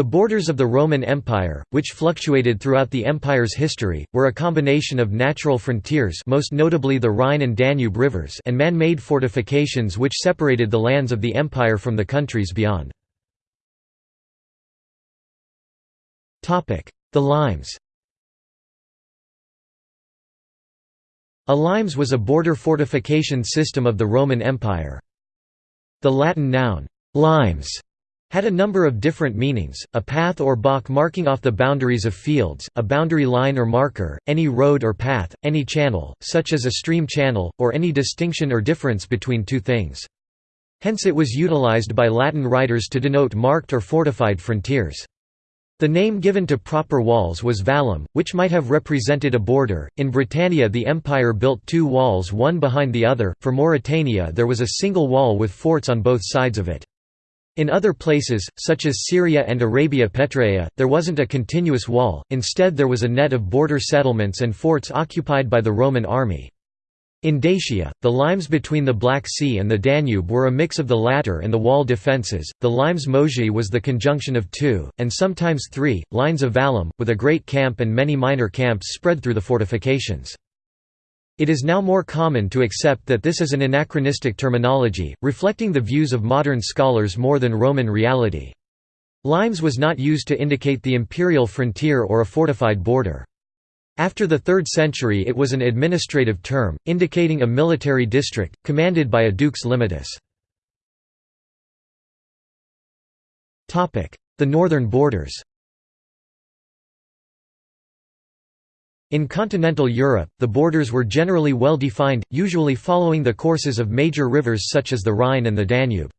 The borders of the Roman Empire, which fluctuated throughout the empire's history, were a combination of natural frontiers most notably the Rhine and Danube rivers and man-made fortifications which separated the lands of the empire from the countries beyond. The limes A limes was a border fortification system of the Roman Empire. The Latin noun, limes, had a number of different meanings, a path or balk marking off the boundaries of fields, a boundary line or marker, any road or path, any channel, such as a stream channel, or any distinction or difference between two things. Hence it was utilized by Latin writers to denote marked or fortified frontiers. The name given to proper walls was vallum, which might have represented a border. In Britannia, the empire built two walls one behind the other, for Mauritania, there was a single wall with forts on both sides of it. In other places, such as Syria and Arabia Petraea, there wasn't a continuous wall, instead, there was a net of border settlements and forts occupied by the Roman army. In Dacia, the limes between the Black Sea and the Danube were a mix of the latter and the wall defences. The limes mogi was the conjunction of two, and sometimes three, lines of vallum, with a great camp and many minor camps spread through the fortifications. It is now more common to accept that this is an anachronistic terminology, reflecting the views of modern scholars more than Roman reality. Limes was not used to indicate the imperial frontier or a fortified border. After the 3rd century it was an administrative term, indicating a military district, commanded by a dux limitis. The northern borders In continental Europe, the borders were generally well defined, usually following the courses of major rivers such as the Rhine and the Danube.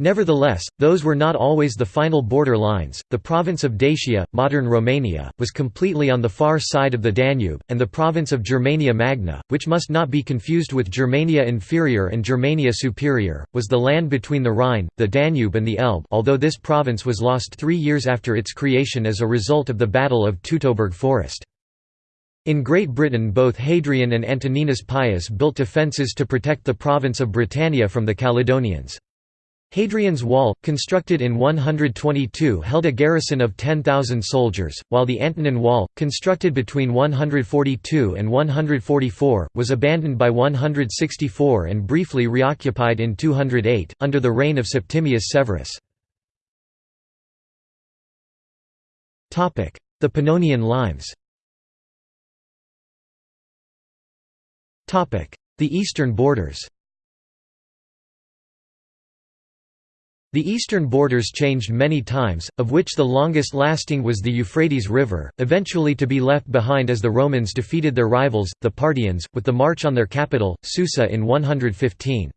Nevertheless, those were not always the final border lines. The province of Dacia, modern Romania, was completely on the far side of the Danube, and the province of Germania Magna, which must not be confused with Germania Inferior and Germania Superior, was the land between the Rhine, the Danube, and the Elbe, although this province was lost three years after its creation as a result of the Battle of Teutoburg Forest. In Great Britain both Hadrian and Antoninus Pius built defences to protect the province of Britannia from the Caledonians. Hadrian's Wall, constructed in 122 held a garrison of 10,000 soldiers, while the Antonine Wall, constructed between 142 and 144, was abandoned by 164 and briefly reoccupied in 208, under the reign of Septimius Severus. The Pannonian Limes The eastern borders The eastern borders changed many times, of which the longest lasting was the Euphrates River, eventually to be left behind as the Romans defeated their rivals, the Parthians, with the march on their capital, Susa in 115.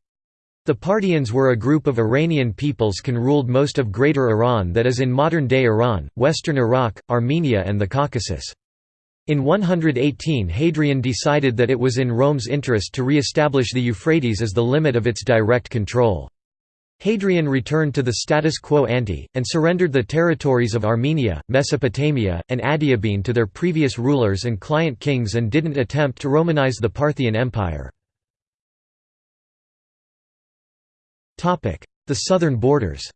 The Parthians were a group of Iranian peoples can ruled most of Greater Iran that is in modern-day Iran, western Iraq, Armenia and the Caucasus. In 118 Hadrian decided that it was in Rome's interest to re-establish the Euphrates as the limit of its direct control. Hadrian returned to the status quo ante, and surrendered the territories of Armenia, Mesopotamia, and Adiabene to their previous rulers and client kings and didn't attempt to Romanize the Parthian Empire. The southern borders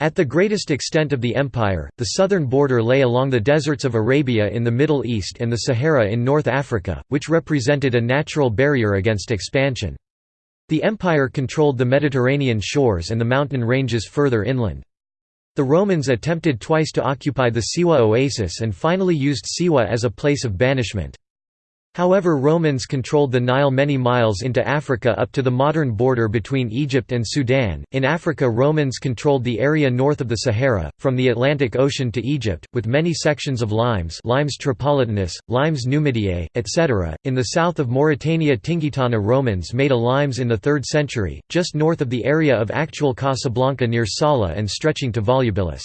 At the greatest extent of the empire, the southern border lay along the deserts of Arabia in the Middle East and the Sahara in North Africa, which represented a natural barrier against expansion. The empire controlled the Mediterranean shores and the mountain ranges further inland. The Romans attempted twice to occupy the Siwa oasis and finally used Siwa as a place of banishment. However Romans controlled the Nile many miles into Africa up to the modern border between Egypt and Sudan. In Africa Romans controlled the area north of the Sahara, from the Atlantic Ocean to Egypt, with many sections of limes limes tripolitanus, limes numidiae, etc. In the south of Mauritania Tingitana Romans made a limes in the 3rd century, just north of the area of actual Casablanca near Sala and stretching to Volubilis.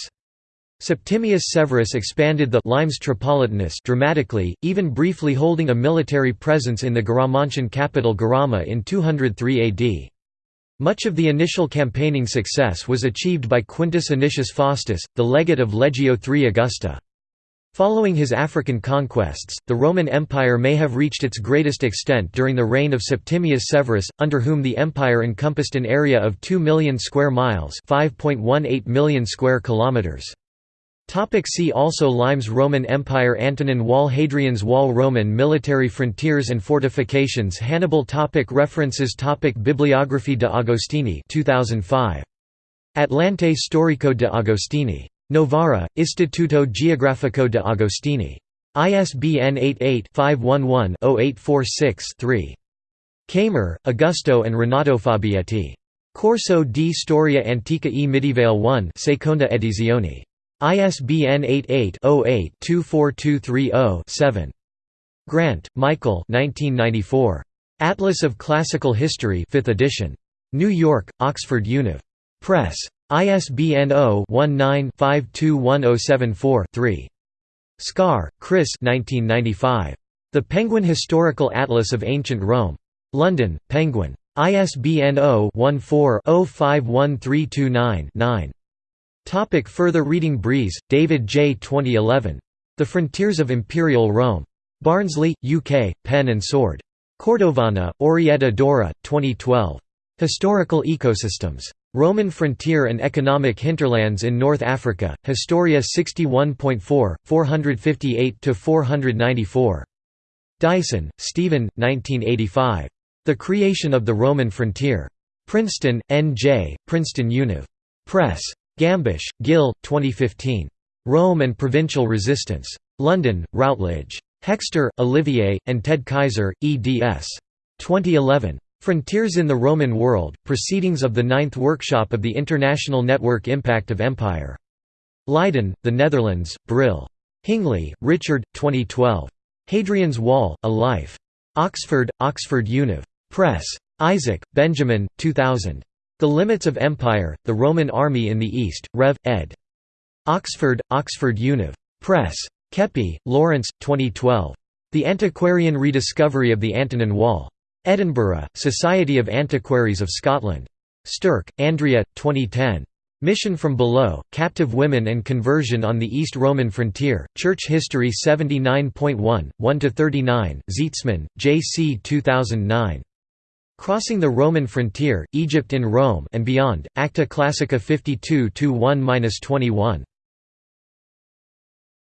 Septimius Severus expanded the limes tripolitanus dramatically, even briefly holding a military presence in the Garamantian capital Garama in 203 AD. Much of the initial campaigning success was achieved by Quintus Anicius Faustus, the legate of Legio III Augusta. Following his African conquests, the Roman Empire may have reached its greatest extent during the reign of Septimius Severus, under whom the empire encompassed an area of 2 million square miles, 5.18 million square kilometers. Topic see also Limes Roman Empire Antonine Wall Hadrian's Wall Roman military frontiers and fortifications Hannibal topic References topic Bibliography de Agostini 2005. Atlante Storico de Agostini Novara, Istituto Geografico de Agostini. ISBN 88-511-0846-3. Kamer, Augusto and Renato Fabietti. Corso di Storia Antica e Medievale 1 Seconda edizione. ISBN 88-08-24230-7. Grant, Michael 1994. Atlas of Classical History 5th edition. New York, Oxford Univ. Press. ISBN 0-19-521074-3. Scarre, Chris The Penguin Historical Atlas of Ancient Rome. London, Penguin. ISBN 0-14-051329-9. Topic further reading Breeze, David J. 2011. The Frontiers of Imperial Rome. Barnsley, UK, Pen and Sword. Cordovana, Orietta Dora, 2012. Historical Ecosystems. Roman Frontier and Economic Hinterlands in North Africa, Historia 61.4, 458–494. Dyson, Stephen, 1985. The Creation of the Roman Frontier. Princeton, N.J., Princeton Univ. Press. Gambash, Gil, 2015. Rome and Provincial Resistance. London, Routledge. Hekster, Olivier, and Ted Kaizer, eds. 2011. Frontiers in the Roman World, Proceedings of the Ninth Workshop of the International Network Impact of Empire. Leiden, the Netherlands, Brill. Hingley, Richard, 2012. Hadrian's Wall, A Life. Oxford, Oxford Univ. Press. Isaac, Benjamin, 2000. The Limits of Empire, The Roman Army in the East, Rev. ed. Oxford, Oxford Univ. Press. Keppie, Lawrence, 2012. The Antiquarian Rediscovery of the Antonine Wall. Edinburgh, Society of Antiquaries of Scotland. Sterk, Andrea, 2010. Mission from Below, Captive Women and Conversion on the East Roman Frontier, Church History 79.1, 1–39, Zietsman, J. C. 2009. Crossing the Roman Frontier, Egypt in Rome and Beyond, Acta Classica 52–1–21.